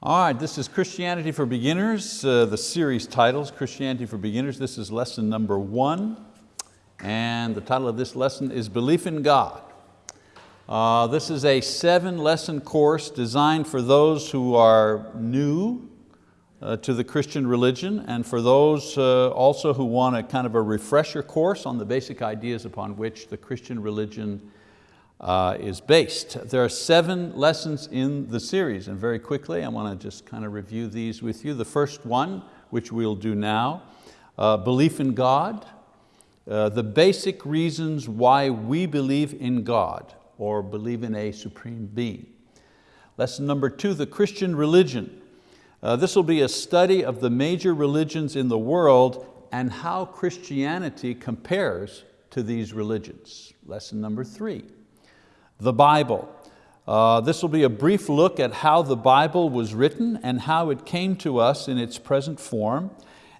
All right, this is Christianity for Beginners, uh, the series titles, Christianity for Beginners. This is lesson number one, and the title of this lesson is Belief in God. Uh, this is a seven lesson course designed for those who are new uh, to the Christian religion and for those uh, also who want a kind of a refresher course on the basic ideas upon which the Christian religion uh, is based. There are seven lessons in the series and very quickly I want to just kind of review these with you. The first one, which we'll do now, uh, belief in God, uh, the basic reasons why we believe in God or believe in a supreme being. Lesson number two, the Christian religion, uh, this will be a study of the major religions in the world and how Christianity compares to these religions. Lesson number three, the Bible. Uh, this will be a brief look at how the Bible was written and how it came to us in its present form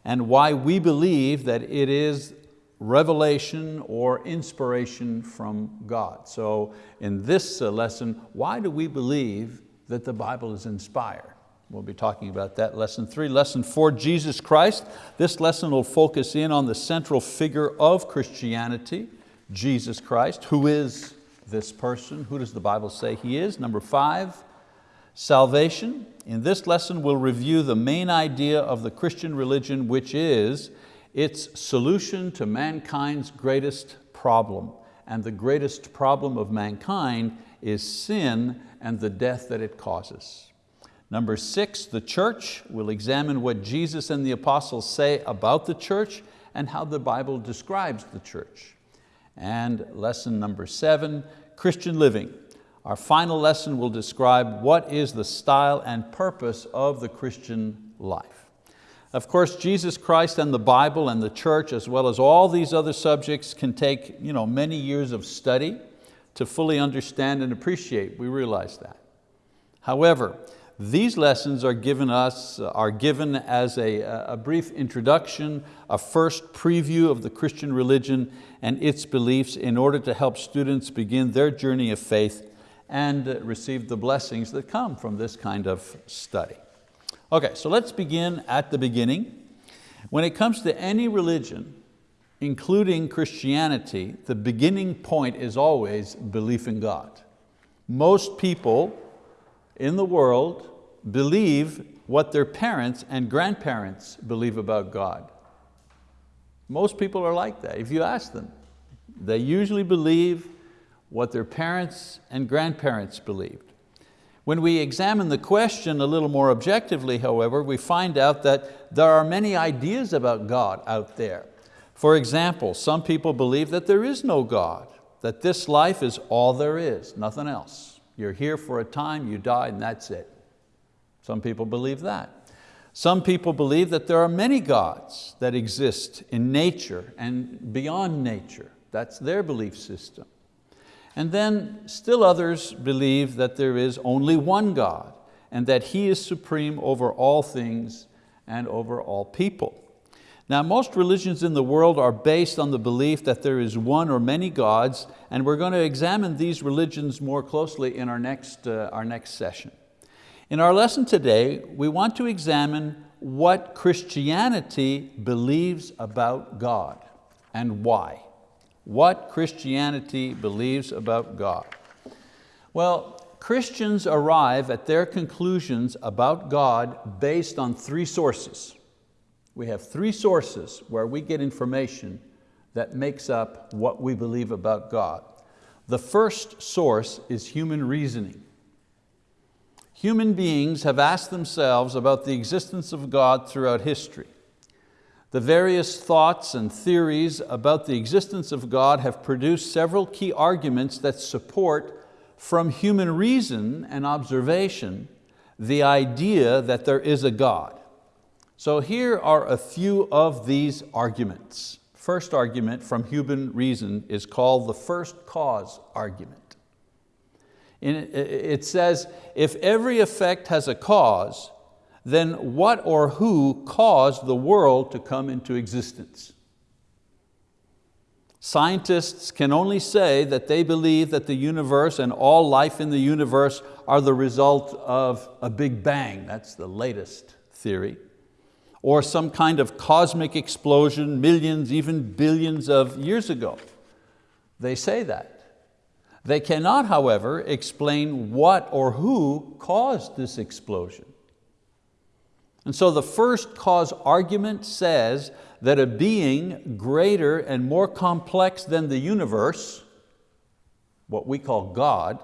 and why we believe that it is revelation or inspiration from God. So in this uh, lesson, why do we believe that the Bible is inspired? We'll be talking about that lesson three. Lesson four, Jesus Christ. This lesson will focus in on the central figure of Christianity, Jesus Christ. Who is this person? Who does the Bible say He is? Number five, salvation. In this lesson we'll review the main idea of the Christian religion, which is its solution to mankind's greatest problem. And the greatest problem of mankind is sin and the death that it causes. Number six, the church. We'll examine what Jesus and the apostles say about the church and how the Bible describes the church. And lesson number seven, Christian living. Our final lesson will describe what is the style and purpose of the Christian life. Of course, Jesus Christ and the Bible and the church, as well as all these other subjects, can take you know, many years of study to fully understand and appreciate. We realize that. However, these lessons are given, us, uh, are given as a, a brief introduction, a first preview of the Christian religion and its beliefs in order to help students begin their journey of faith and uh, receive the blessings that come from this kind of study. Okay, so let's begin at the beginning. When it comes to any religion, including Christianity, the beginning point is always belief in God. Most people in the world believe what their parents and grandparents believe about God. Most people are like that. If you ask them, they usually believe what their parents and grandparents believed. When we examine the question a little more objectively, however, we find out that there are many ideas about God out there. For example, some people believe that there is no God, that this life is all there is, nothing else. You're here for a time, you die, and that's it. Some people believe that. Some people believe that there are many gods that exist in nature and beyond nature. That's their belief system. And then still others believe that there is only one God and that He is supreme over all things and over all people. Now most religions in the world are based on the belief that there is one or many gods and we're going to examine these religions more closely in our next, uh, our next session. In our lesson today, we want to examine what Christianity believes about God and why. What Christianity believes about God. Well, Christians arrive at their conclusions about God based on three sources we have three sources where we get information that makes up what we believe about God. The first source is human reasoning. Human beings have asked themselves about the existence of God throughout history. The various thoughts and theories about the existence of God have produced several key arguments that support from human reason and observation the idea that there is a God. So here are a few of these arguments. First argument from human reason is called the first cause argument. It says, if every effect has a cause, then what or who caused the world to come into existence? Scientists can only say that they believe that the universe and all life in the universe are the result of a big bang, that's the latest theory, or some kind of cosmic explosion millions, even billions of years ago. They say that. They cannot, however, explain what or who caused this explosion. And so the first cause argument says that a being greater and more complex than the universe, what we call God,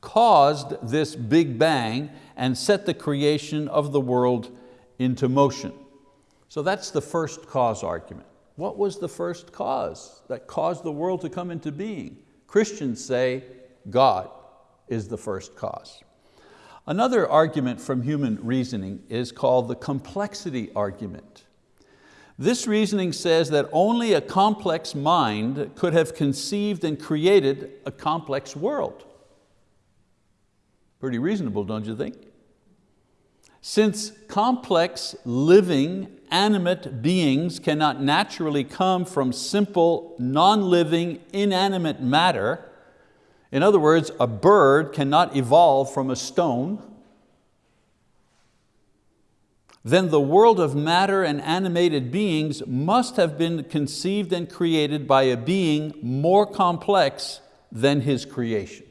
caused this big bang and set the creation of the world into motion. So that's the first cause argument. What was the first cause that caused the world to come into being? Christians say God is the first cause. Another argument from human reasoning is called the complexity argument. This reasoning says that only a complex mind could have conceived and created a complex world. Pretty reasonable, don't you think? Since complex, living, animate beings cannot naturally come from simple, non-living, inanimate matter, in other words, a bird cannot evolve from a stone, then the world of matter and animated beings must have been conceived and created by a being more complex than his creation.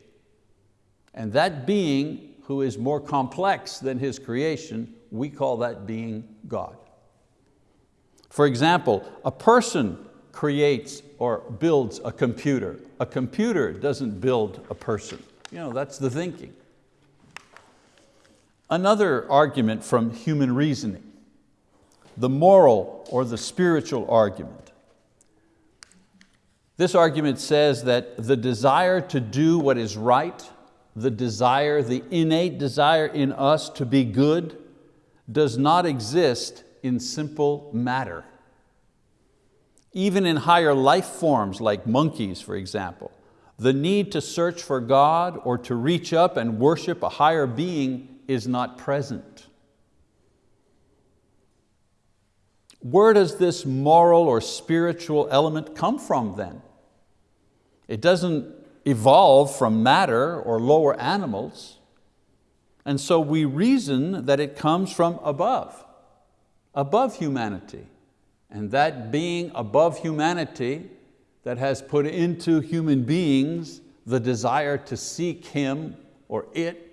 And that being who is more complex than his creation, we call that being God. For example, a person creates or builds a computer. A computer doesn't build a person. You know, that's the thinking. Another argument from human reasoning, the moral or the spiritual argument. This argument says that the desire to do what is right, the desire, the innate desire in us to be good, does not exist in simple matter. Even in higher life forms like monkeys, for example, the need to search for God or to reach up and worship a higher being is not present. Where does this moral or spiritual element come from then? It doesn't evolve from matter or lower animals, and so we reason that it comes from above, above humanity. And that being above humanity that has put into human beings the desire to seek Him or it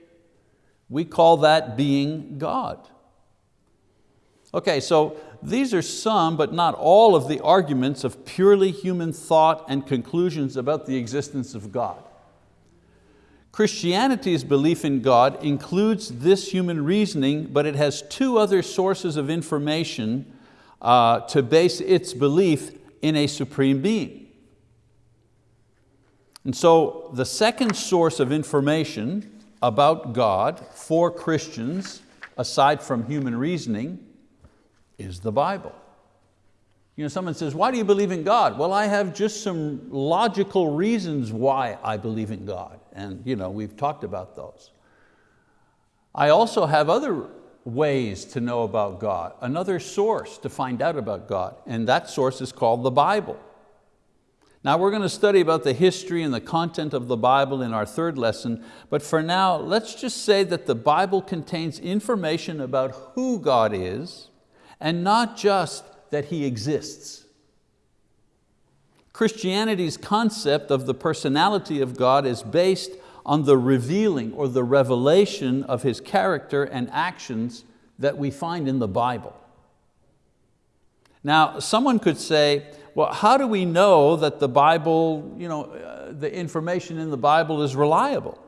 we call that being God. Okay, so these are some, but not all of the arguments of purely human thought and conclusions about the existence of God. Christianity's belief in God includes this human reasoning, but it has two other sources of information uh, to base its belief in a supreme being. And so the second source of information about God for Christians, aside from human reasoning, is the Bible. You know, someone says, why do you believe in God? Well, I have just some logical reasons why I believe in God. And you know, we've talked about those. I also have other ways to know about God, another source to find out about God, and that source is called the Bible. Now we're going to study about the history and the content of the Bible in our third lesson, but for now, let's just say that the Bible contains information about who God is and not just that He exists. Christianity's concept of the personality of God is based on the revealing or the revelation of His character and actions that we find in the Bible. Now, someone could say, well, how do we know that the Bible, you know, uh, the information in the Bible is reliable?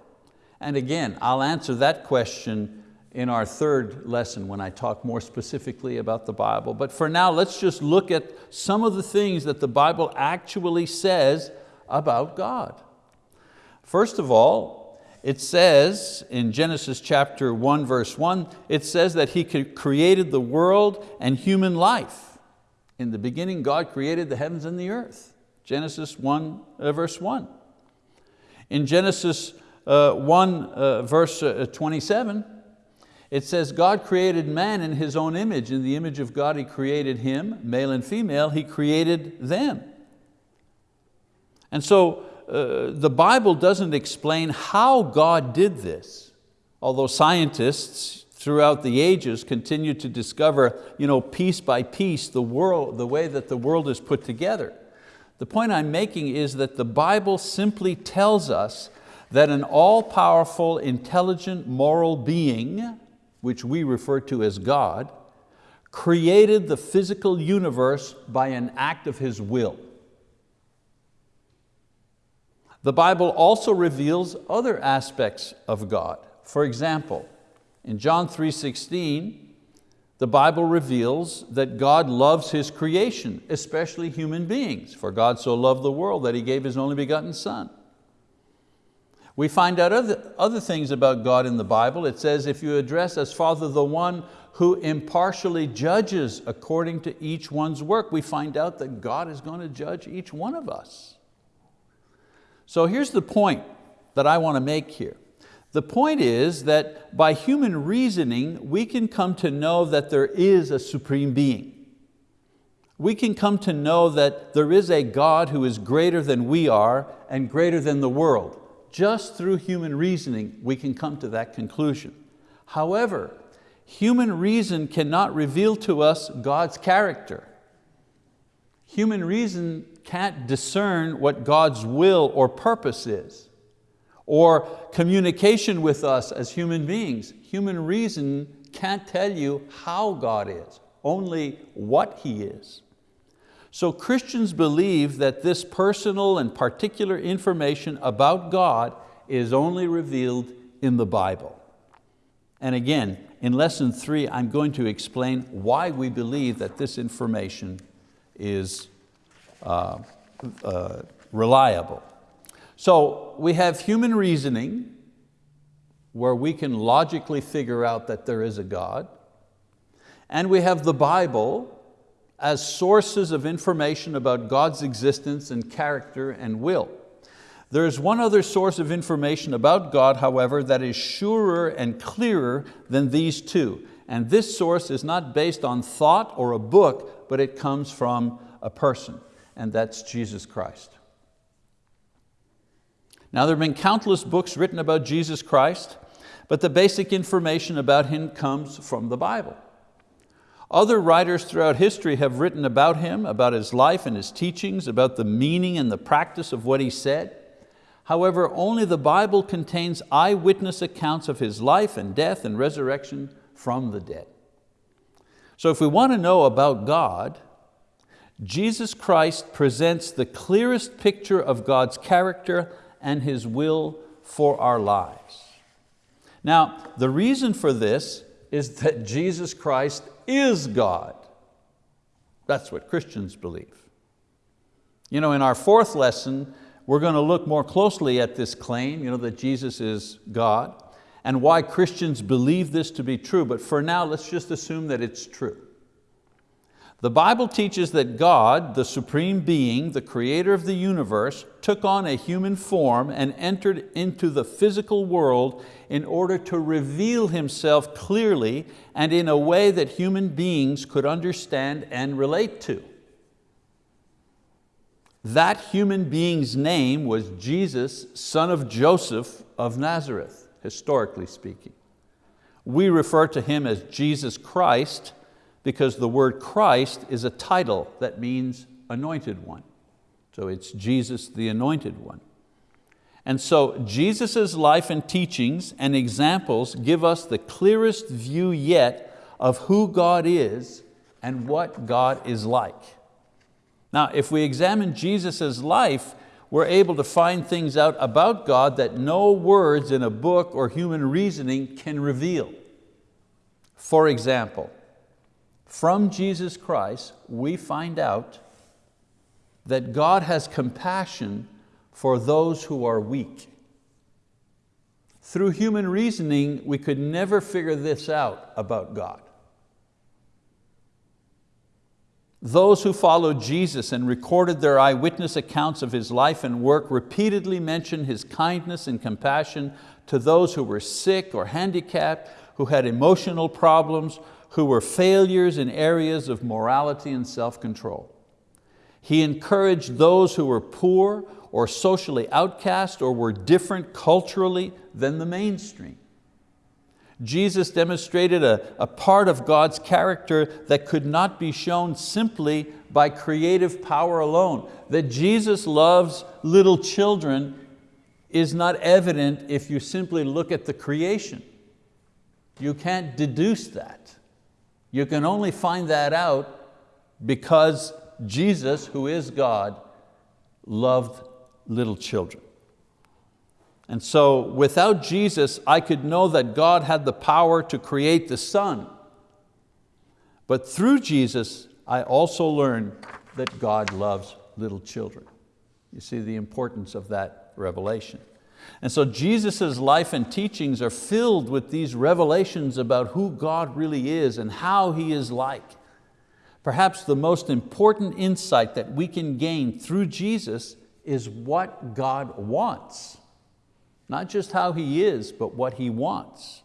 And again, I'll answer that question in our third lesson when I talk more specifically about the Bible. But for now, let's just look at some of the things that the Bible actually says about God. First of all, it says in Genesis chapter 1 verse 1, it says that He created the world and human life. In the beginning, God created the heavens and the earth. Genesis 1, uh, verse 1. In Genesis uh, 1, uh, verse uh, 27, it says, God created man in His own image. In the image of God He created him, male and female, He created them. And so uh, the Bible doesn't explain how God did this, although scientists throughout the ages continue to discover you know, piece by piece the, world, the way that the world is put together. The point I'm making is that the Bible simply tells us that an all-powerful, intelligent, moral being, which we refer to as God, created the physical universe by an act of His will. The Bible also reveals other aspects of God. For example, in John 3.16, the Bible reveals that God loves His creation, especially human beings. For God so loved the world that He gave His only begotten Son. We find out other, other things about God in the Bible. It says, if you address as Father the one who impartially judges according to each one's work, we find out that God is going to judge each one of us. So here's the point that I want to make here. The point is that by human reasoning, we can come to know that there is a supreme being. We can come to know that there is a God who is greater than we are and greater than the world. Just through human reasoning, we can come to that conclusion. However, human reason cannot reveal to us God's character. Human reason can't discern what God's will or purpose is, or communication with us as human beings. Human reason can't tell you how God is, only what He is. So Christians believe that this personal and particular information about God is only revealed in the Bible. And again, in lesson three, I'm going to explain why we believe that this information is uh, uh, reliable. So we have human reasoning where we can logically figure out that there is a God. And we have the Bible as sources of information about God's existence and character and will. There is one other source of information about God, however, that is surer and clearer than these two. And this source is not based on thought or a book, but it comes from a person and that's Jesus Christ. Now there have been countless books written about Jesus Christ, but the basic information about Him comes from the Bible. Other writers throughout history have written about Him, about His life and His teachings, about the meaning and the practice of what He said. However, only the Bible contains eyewitness accounts of His life and death and resurrection from the dead. So if we want to know about God, Jesus Christ presents the clearest picture of God's character and His will for our lives. Now, the reason for this is that Jesus Christ is God. That's what Christians believe. You know, in our fourth lesson, we're going to look more closely at this claim, you know, that Jesus is God, and why Christians believe this to be true, but for now, let's just assume that it's true. The Bible teaches that God, the supreme being, the creator of the universe, took on a human form and entered into the physical world in order to reveal Himself clearly and in a way that human beings could understand and relate to. That human being's name was Jesus, son of Joseph of Nazareth, historically speaking. We refer to Him as Jesus Christ because the word Christ is a title that means anointed one. So it's Jesus the anointed one. And so Jesus' life and teachings and examples give us the clearest view yet of who God is and what God is like. Now, if we examine Jesus' life, we're able to find things out about God that no words in a book or human reasoning can reveal. For example, from Jesus Christ, we find out that God has compassion for those who are weak. Through human reasoning, we could never figure this out about God. Those who followed Jesus and recorded their eyewitness accounts of His life and work repeatedly mention His kindness and compassion to those who were sick or handicapped, who had emotional problems, who were failures in areas of morality and self-control. He encouraged those who were poor or socially outcast or were different culturally than the mainstream. Jesus demonstrated a, a part of God's character that could not be shown simply by creative power alone. That Jesus loves little children is not evident if you simply look at the creation. You can't deduce that. You can only find that out because Jesus, who is God, loved little children. And so without Jesus, I could know that God had the power to create the sun. But through Jesus, I also learned that God loves little children. You see the importance of that revelation. And so Jesus' life and teachings are filled with these revelations about who God really is and how He is like. Perhaps the most important insight that we can gain through Jesus is what God wants. Not just how He is, but what He wants.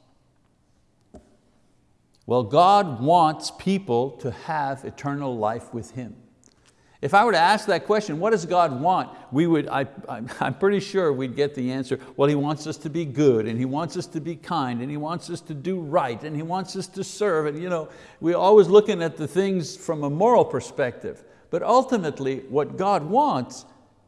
Well, God wants people to have eternal life with Him. If I were to ask that question, what does God want? We would, I, I'm pretty sure we'd get the answer, well, He wants us to be good, and He wants us to be kind, and He wants us to do right, and He wants us to serve. And you know, we're always looking at the things from a moral perspective. But ultimately, what God wants,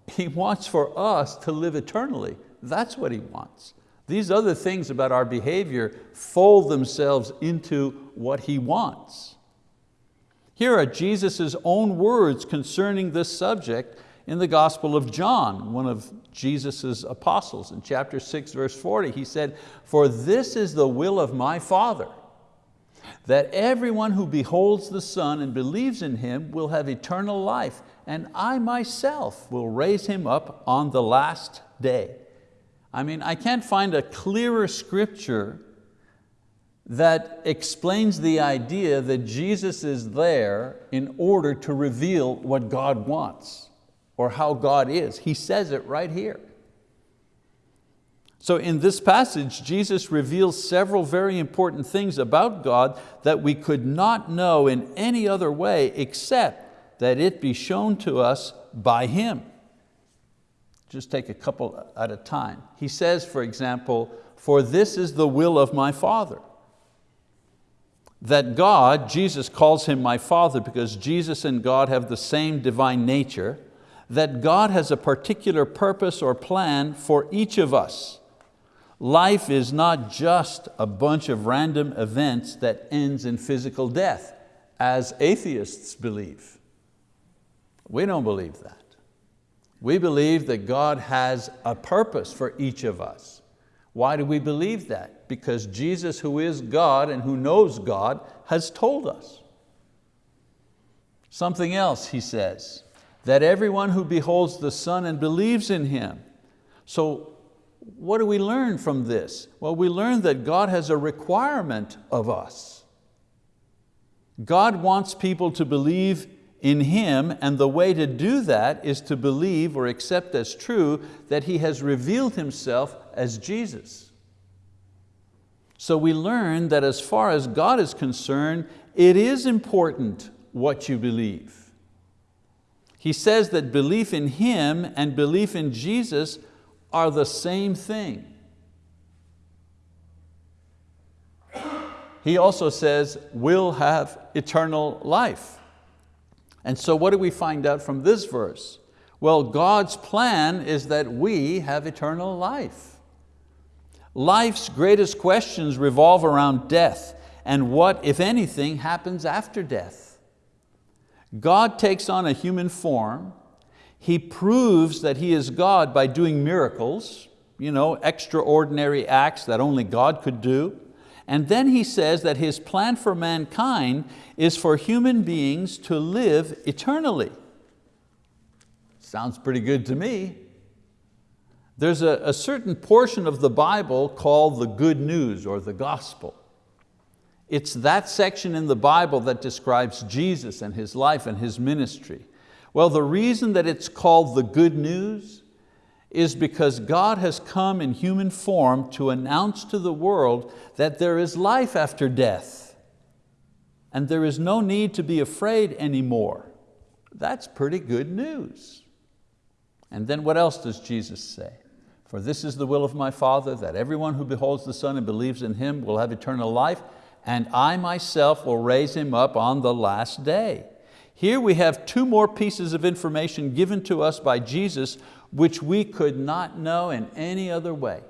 He wants for us to live eternally. That's what He wants. These other things about our behavior fold themselves into what He wants. Here are Jesus' own words concerning this subject in the Gospel of John, one of Jesus' apostles. In chapter 6, verse 40, he said, For this is the will of my Father, that everyone who beholds the Son and believes in Him will have eternal life, and I myself will raise him up on the last day. I mean, I can't find a clearer scripture that explains the idea that Jesus is there in order to reveal what God wants or how God is. He says it right here. So in this passage, Jesus reveals several very important things about God that we could not know in any other way except that it be shown to us by Him just take a couple at a time. He says, for example, for this is the will of my Father. That God, Jesus calls Him my Father because Jesus and God have the same divine nature, that God has a particular purpose or plan for each of us. Life is not just a bunch of random events that ends in physical death, as atheists believe. We don't believe that. We believe that God has a purpose for each of us. Why do we believe that? Because Jesus, who is God and who knows God, has told us. Something else, he says, that everyone who beholds the Son and believes in Him. So what do we learn from this? Well, we learn that God has a requirement of us. God wants people to believe in Him, and the way to do that is to believe or accept as true that He has revealed Himself as Jesus. So we learn that as far as God is concerned, it is important what you believe. He says that belief in Him and belief in Jesus are the same thing. He also says, we'll have eternal life. And so what do we find out from this verse? Well, God's plan is that we have eternal life. Life's greatest questions revolve around death and what, if anything, happens after death. God takes on a human form. He proves that He is God by doing miracles, you know, extraordinary acts that only God could do. And then he says that his plan for mankind is for human beings to live eternally. Sounds pretty good to me. There's a, a certain portion of the Bible called the good news or the gospel. It's that section in the Bible that describes Jesus and His life and His ministry. Well, the reason that it's called the good news is because God has come in human form to announce to the world that there is life after death and there is no need to be afraid anymore. That's pretty good news. And then what else does Jesus say? For this is the will of my Father, that everyone who beholds the Son and believes in Him will have eternal life, and I myself will raise him up on the last day. Here we have two more pieces of information given to us by Jesus which we could not know in any other way.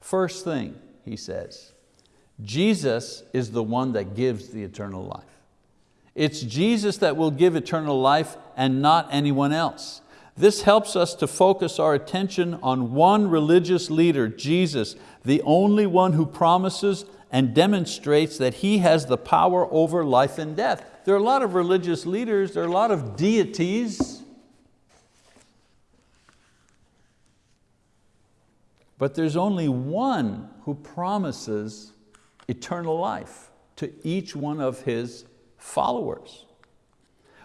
First thing, he says, Jesus is the one that gives the eternal life. It's Jesus that will give eternal life and not anyone else. This helps us to focus our attention on one religious leader, Jesus, the only one who promises and demonstrates that He has the power over life and death. There are a lot of religious leaders, there are a lot of deities, but there's only one who promises eternal life to each one of His followers.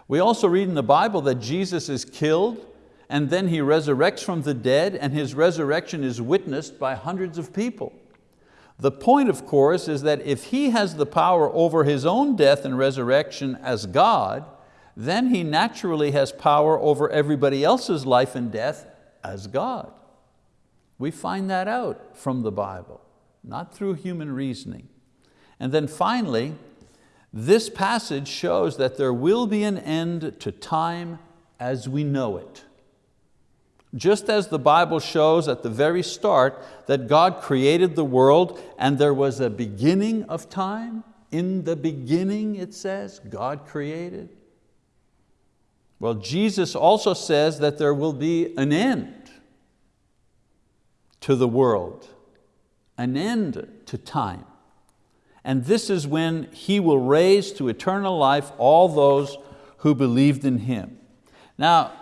We also read in the Bible that Jesus is killed and then He resurrects from the dead and His resurrection is witnessed by hundreds of people. The point, of course, is that if He has the power over His own death and resurrection as God, then He naturally has power over everybody else's life and death as God. We find that out from the Bible, not through human reasoning. And then finally, this passage shows that there will be an end to time as we know it. Just as the Bible shows at the very start that God created the world and there was a beginning of time, in the beginning it says, God created. Well, Jesus also says that there will be an end to the world, an end to time. And this is when He will raise to eternal life all those who believed in Him. Now,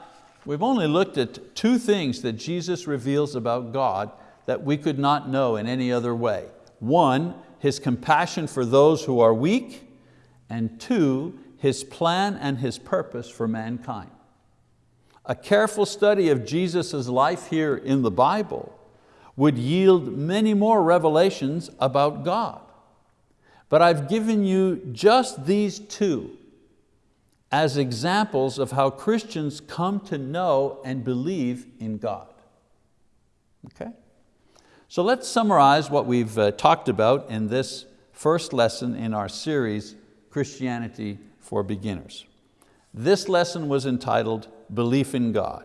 We've only looked at two things that Jesus reveals about God that we could not know in any other way. One, His compassion for those who are weak, and two, His plan and His purpose for mankind. A careful study of Jesus' life here in the Bible would yield many more revelations about God. But I've given you just these two as examples of how Christians come to know and believe in God. Okay? So let's summarize what we've uh, talked about in this first lesson in our series, Christianity for Beginners. This lesson was entitled Belief in God.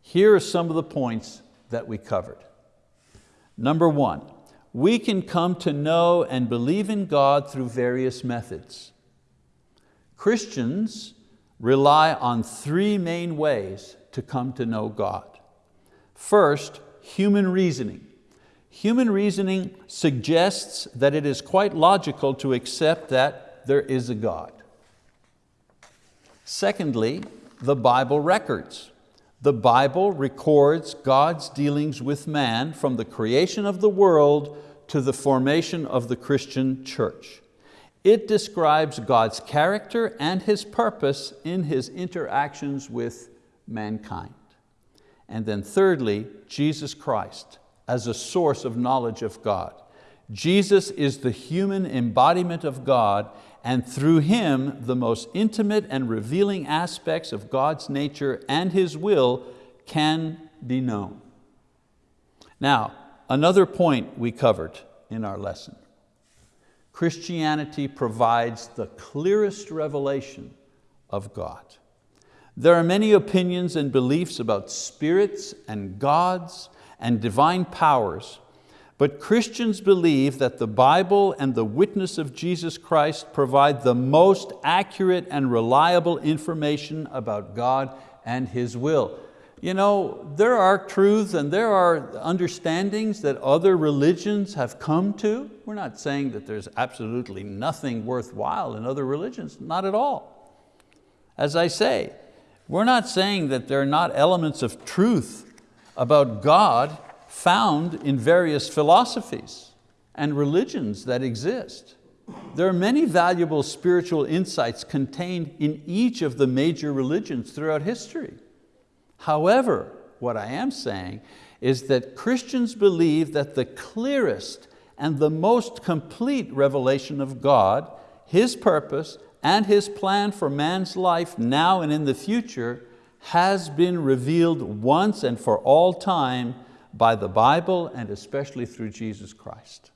Here are some of the points that we covered. Number one, we can come to know and believe in God through various methods. Christians rely on three main ways to come to know God. First, human reasoning. Human reasoning suggests that it is quite logical to accept that there is a God. Secondly, the Bible records. The Bible records God's dealings with man from the creation of the world to the formation of the Christian church. It describes God's character and His purpose in His interactions with mankind. And then thirdly, Jesus Christ as a source of knowledge of God. Jesus is the human embodiment of God and through Him the most intimate and revealing aspects of God's nature and His will can be known. Now, another point we covered in our lesson. Christianity provides the clearest revelation of God. There are many opinions and beliefs about spirits and gods and divine powers, but Christians believe that the Bible and the witness of Jesus Christ provide the most accurate and reliable information about God and His will. You know, there are truths and there are understandings that other religions have come to. We're not saying that there's absolutely nothing worthwhile in other religions, not at all. As I say, we're not saying that there are not elements of truth about God found in various philosophies and religions that exist. There are many valuable spiritual insights contained in each of the major religions throughout history. However, what I am saying is that Christians believe that the clearest and the most complete revelation of God, His purpose, and His plan for man's life now and in the future has been revealed once and for all time by the Bible and especially through Jesus Christ.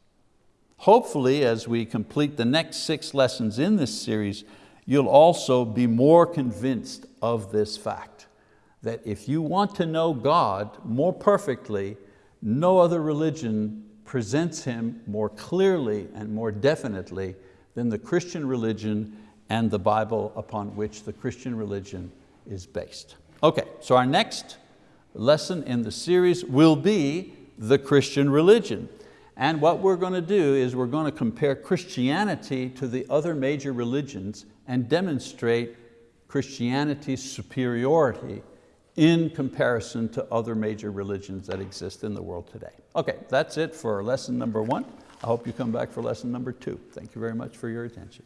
Hopefully, as we complete the next six lessons in this series, you'll also be more convinced of this fact, that if you want to know God more perfectly, no other religion presents Him more clearly and more definitely than the Christian religion and the Bible upon which the Christian religion is based. Okay, so our next lesson in the series will be the Christian religion. And what we're going to do is we're going to compare Christianity to the other major religions and demonstrate Christianity's superiority in comparison to other major religions that exist in the world today. Okay, that's it for lesson number one. I hope you come back for lesson number two. Thank you very much for your attention.